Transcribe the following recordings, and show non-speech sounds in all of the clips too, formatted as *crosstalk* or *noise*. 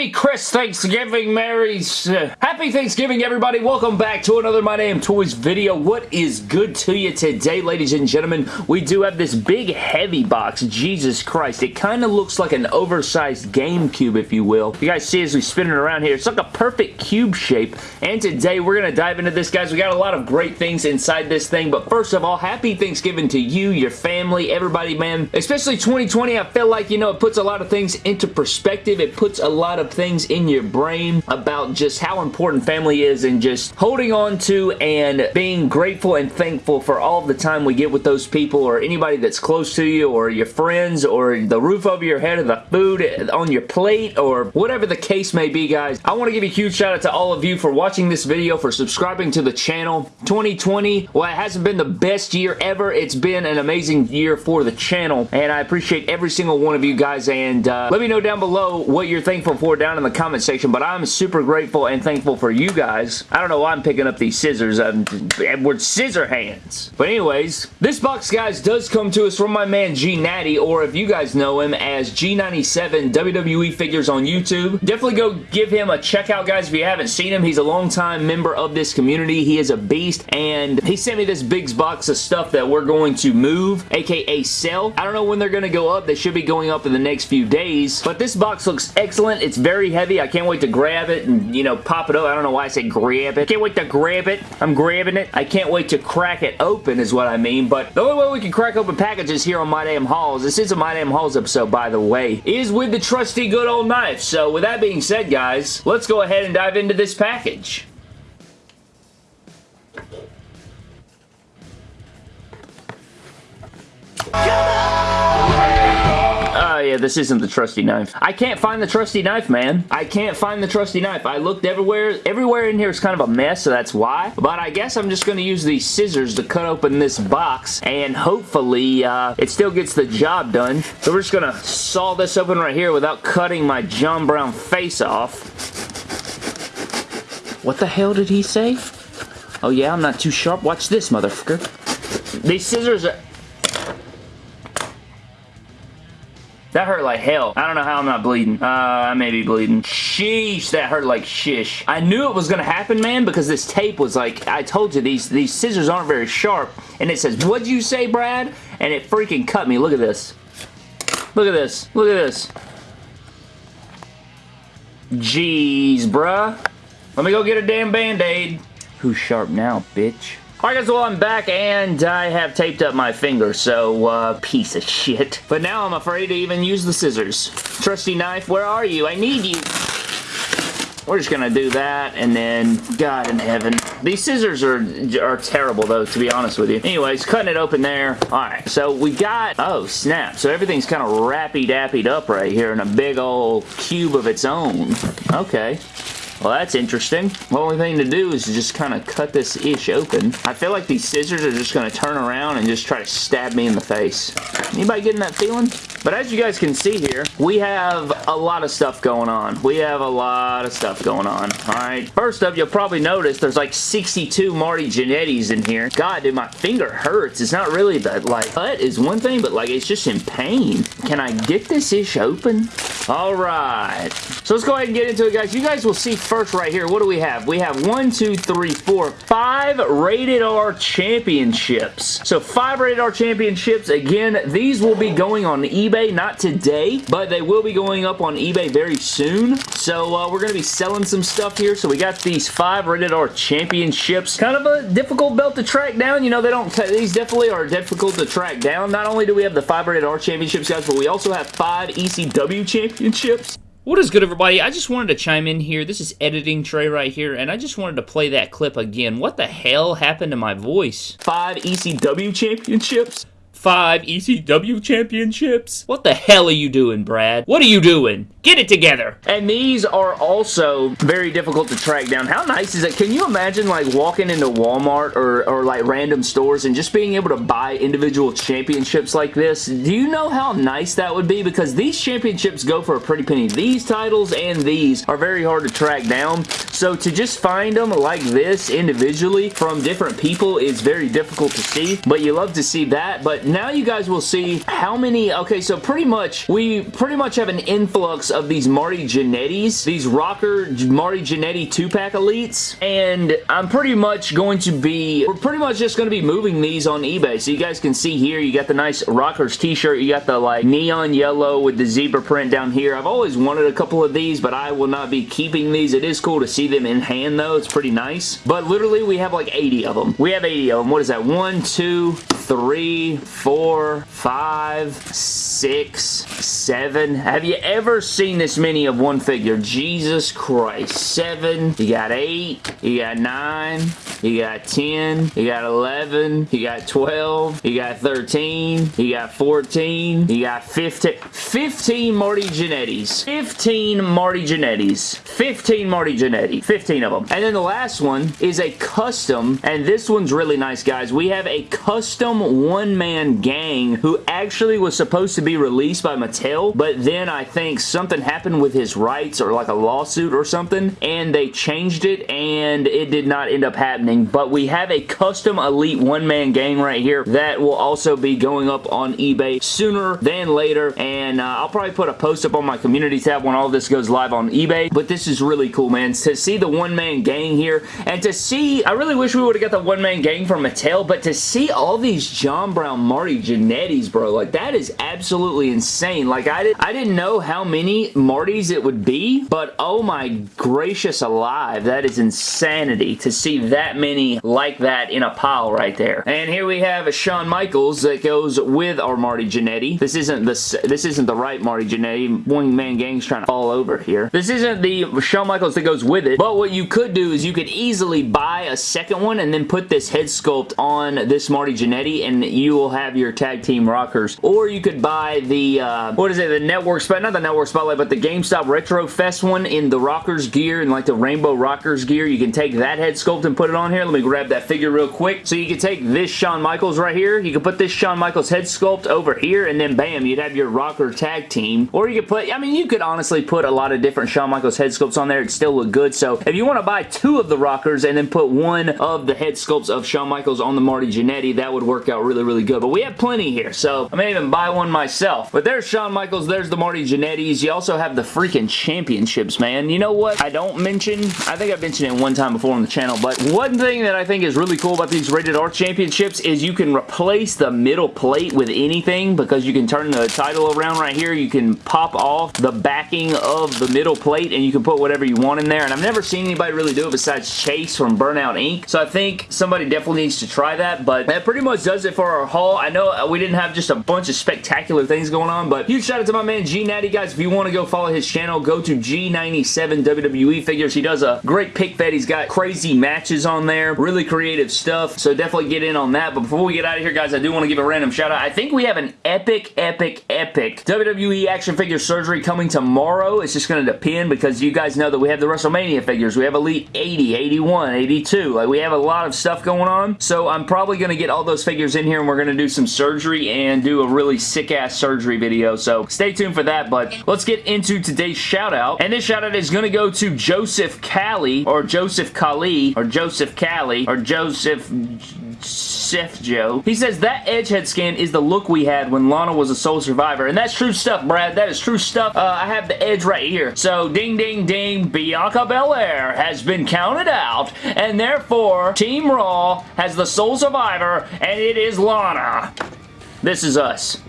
Happy Chris Thanksgiving, Mary's. Uh, happy Thanksgiving, everybody. Welcome back to another My Damn Toys video. What is good to you today, ladies and gentlemen? We do have this big, heavy box. Jesus Christ. It kind of looks like an oversized GameCube, if you will. You guys see as we spin it around here, it's like a perfect cube shape. And today, we're going to dive into this, guys. We got a lot of great things inside this thing. But first of all, happy Thanksgiving to you, your family, everybody, man. Especially 2020, I feel like, you know, it puts a lot of things into perspective. It puts a lot of things in your brain about just how important family is and just holding on to and being grateful and thankful for all the time we get with those people or anybody that's close to you or your friends or the roof over your head or the food on your plate or whatever the case may be, guys. I want to give a huge shout out to all of you for watching this video, for subscribing to the channel. 2020, well, it hasn't been the best year ever. It's been an amazing year for the channel, and I appreciate every single one of you guys, and uh, let me know down below what you're thankful for down in the comment section, but I'm super grateful and thankful for you guys. I don't know why I'm picking up these scissors. I'm Edward Scissorhands. But anyways, this box, guys, does come to us from my man G Natty, or if you guys know him as G97 WWE Figures on YouTube. Definitely go give him a check out, guys, if you haven't seen him. He's a longtime member of this community. He is a beast, and he sent me this big box of stuff that we're going to move, aka sell. I don't know when they're going to go up. They should be going up in the next few days, but this box looks excellent. It's very heavy. I can't wait to grab it and, you know, pop it up. I don't know why I say grab it. Can't wait to grab it. I'm grabbing it. I can't wait to crack it open is what I mean, but the only way we can crack open packages here on My Damn Hauls, this is a My Damn Hauls episode, by the way, is with the trusty good old knife. So with that being said, guys, let's go ahead and dive into this package. Oh, yeah, this isn't the trusty knife. I can't find the trusty knife, man. I can't find the trusty knife. I looked everywhere. Everywhere in here is kind of a mess, so that's why. But I guess I'm just going to use these scissors to cut open this box, and hopefully uh, it still gets the job done. So we're just going to saw this open right here without cutting my John Brown face off. What the hell did he say? Oh, yeah, I'm not too sharp. Watch this, motherfucker. These scissors are... That hurt like hell. I don't know how I'm not bleeding. Uh, I may be bleeding. Sheesh, that hurt like shish. I knew it was gonna happen, man, because this tape was like, I told you, these, these scissors aren't very sharp. And it says, what'd you say, Brad? And it freaking cut me. Look at this. Look at this. Look at this. Jeez, bruh. Let me go get a damn band-aid. Who's sharp now, bitch? Alright guys, well I'm back and I have taped up my finger, so uh, piece of shit. But now I'm afraid to even use the scissors. Trusty knife, where are you? I need you. We're just gonna do that, and then, God in heaven. These scissors are, are terrible, though, to be honest with you. Anyways, cutting it open there. Alright, so we got, oh, snap. So everything's kind of rappy-dappied up right here in a big old cube of its own. Okay. Well, that's interesting. The only thing to do is just kind of cut this ish open. I feel like these scissors are just going to turn around and just try to stab me in the face. Anybody getting that feeling? But as you guys can see here, we have a lot of stuff going on. We have a lot of stuff going on. Alright, first up, you'll probably notice there's like 62 Marty Jannetty's in here. God, dude, my finger hurts. It's not really that, like, cut is one thing, but like, it's just in pain. Can I get this ish open? Alright. So let's go ahead and get into it, guys. You guys will see first right here. What do we have? We have one, two, three, four, five Rated R Championships. So five Rated R Championships. Again, these will be going on eBay, not today, but they will be going up on eBay very soon. So uh, we're going to be selling some stuff here. So we got these five Rated R Championships. Kind of a difficult belt to track down. You know, they don't, these definitely are difficult to track down. Not only do we have the five Rated R Championships, guys, but we also have five ECW Championships. What is good, everybody? I just wanted to chime in here. This is editing tray right here, and I just wanted to play that clip again. What the hell happened to my voice? Five ECW championships? Five ECW championships? What the hell are you doing, Brad? What are you doing? Get it together! And these are also very difficult to track down. How nice is it? Can you imagine like walking into Walmart or, or like random stores and just being able to buy individual championships like this? Do you know how nice that would be? Because these championships go for a pretty penny. These titles and these are very hard to track down. So to just find them like this individually from different people is very difficult to see. But you love to see that. But now you guys will see how many... Okay, so pretty much, we pretty much have an influx of these Marty Jannetty's, these Rocker Marty Jannetty 2-pack Elites, and I'm pretty much going to be, we're pretty much just going to be moving these on eBay. So you guys can see here, you got the nice Rockers t-shirt, you got the like neon yellow with the zebra print down here. I've always wanted a couple of these, but I will not be keeping these. It is cool to see them in hand though. It's pretty nice. But literally, we have like 80 of them. We have 80 of them. What is that? One, two, three, four, five, six, seven. Have you ever seen this many of one figure? Jesus Christ. Seven. You got eight. You got nine. You got 10. You got 11. You got 12. You got 13. You got 14. You got 15. 15 Marty Jannetty's. 15 Marty Jannetty's. 15 Marty Jannetty. 15 of them. And then the last one is a custom, and this one's really nice, guys. We have a custom one-man gang who actually was supposed to be released by Mattel, but then I think something happened with his rights or like a lawsuit or something, and they changed it, and it did not end up happening, but we have a custom Elite one-man gang right here that will also be going up on eBay sooner than later, and uh, I'll probably put a post up on my community tab when all this goes live on eBay, but this is really cool, man. To see the one-man gang here, and to see, I really wish we would have got the one-man gang from Mattel, but to see all these John Brown Marty Jannetty's, bro. Like, that is absolutely insane. Like, I, did, I didn't know how many Martys it would be, but oh my gracious alive, that is insanity to see that many like that in a pile right there. And here we have a Shawn Michaels that goes with our Marty Jannetty. This isn't the this isn't the right Marty Jannetty. one-man gang's trying to fall over here. This isn't the Shawn Michaels that goes with it, but what you could do is you could easily buy a second one and then put this head sculpt on this Marty Jannetty and you will have your tag team rockers. Or you could buy the, uh, what is it, the Network spot, not the Network But the GameStop Retro Fest one in the rockers gear and like the Rainbow Rockers gear. You can take that head sculpt and put it on here. Let me grab that figure real quick. So you can take this Shawn Michaels right here. You can put this Shawn Michaels head sculpt over here and then bam, you'd have your rocker tag team. Or you could put, I mean, you could honestly put a lot of different Shawn Michaels head sculpts on there. It'd still look good. So if you want to buy two of the rockers and then put one of the head sculpts of Shawn Michaels on the Marty Jannetty, that would work out really, really good. But we have plenty here, so I may even buy one myself. But there's Shawn Michaels, there's the Marty Jannetty's. You also have the freaking championships, man. You know what I don't mention? I think I've mentioned it one time before on the channel, but one thing that I think is really cool about these Rated R Championships is you can replace the middle plate with anything because you can turn the title around right here. You can pop off the backing of the middle plate and you can put whatever you want in there. And I've never seen anybody really do it besides Chase from Burnout Inc. So I think somebody definitely needs to try that, but that pretty much does it for our haul. I know we didn't have just a bunch of spectacular things going on, but huge shout out to my man G Natty, guys. If you want to go follow his channel, go to G97 WWE Figures. He does a great pic fed. He's got crazy matches on there, really creative stuff, so definitely get in on that. But before we get out of here, guys, I do want to give a random shout out. I think we have an epic, epic, epic WWE action figure surgery coming tomorrow. It's just going to depend because you guys know that we have the WrestleMania figures. We have Elite 80, 81, 82. Like, we have a lot of stuff going on, so I'm probably going to get all those figures in here and we're going to do some surgery and do a really sick-ass surgery video, so stay tuned for that, but let's get into today's shout-out, and this shout-out is going to go to Joseph Callie, or Joseph Kali, or Joseph Callie, or Joseph... Chef Joe. He says, that edge head scan is the look we had when Lana was a sole survivor. And that's true stuff, Brad. That is true stuff. Uh, I have the Edge right here. So, ding, ding, ding. Bianca Belair has been counted out. And therefore, Team Raw has the sole survivor. And it is Lana. This is us.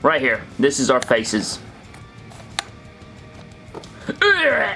Right here. This is our faces.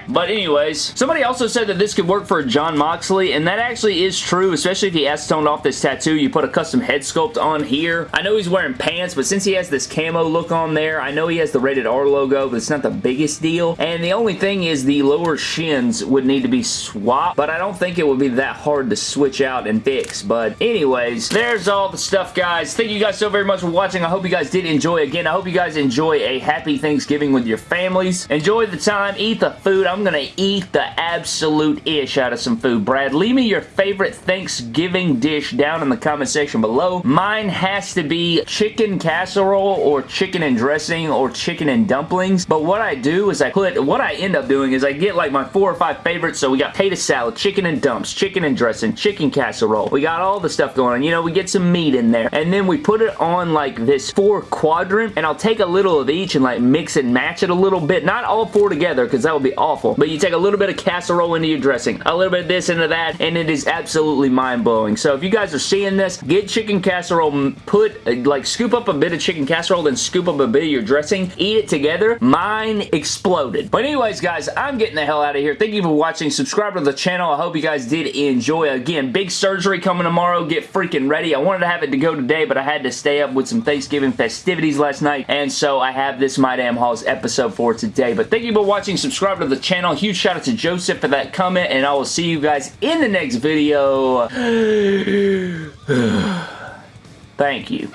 But anyways, somebody also said that this could work for Jon Moxley, and that actually is true, especially if he acetoned off this tattoo. You put a custom head sculpt on here. I know he's wearing pants, but since he has this camo look on there, I know he has the Rated R logo, but it's not the biggest deal. And the only thing is the lower shins would need to be swapped, but I don't think it would be that hard to switch out and fix. But anyways, there's all the stuff, guys. Thank you guys so very much for watching. I hope you guys did enjoy. Again, I hope you guys enjoy a happy Thanksgiving with your families. Enjoy the time. Eat eat food. I'm gonna eat the absolute ish out of some food. Brad, leave me your favorite Thanksgiving dish down in the comment section below. Mine has to be chicken casserole or chicken and dressing or chicken and dumplings. But what I do is I put, what I end up doing is I get like my four or five favorites. So we got potato salad, chicken and dumps, chicken and dressing, chicken casserole. We got all the stuff going on. You know, we get some meat in there. And then we put it on like this four quadrant and I'll take a little of each and like mix and match it a little bit. Not all four together because that would be awful. But you take a little bit of casserole into your dressing, a little bit of this into that, and it is absolutely mind-blowing. So if you guys are seeing this, get chicken casserole, put, uh, like, scoop up a bit of chicken casserole, then scoop up a bit of your dressing, eat it together. Mine exploded. But anyways, guys, I'm getting the hell out of here. Thank you for watching. Subscribe to the channel. I hope you guys did enjoy. Again, big surgery coming tomorrow. Get freaking ready. I wanted to have it to go today, but I had to stay up with some Thanksgiving festivities last night, and so I have this My Damn Hauls episode for today. But thank you for watching. Subscribe to the channel. Huge shout out to Joseph for that comment, and I will see you guys in the next video. *sighs* *sighs* Thank you.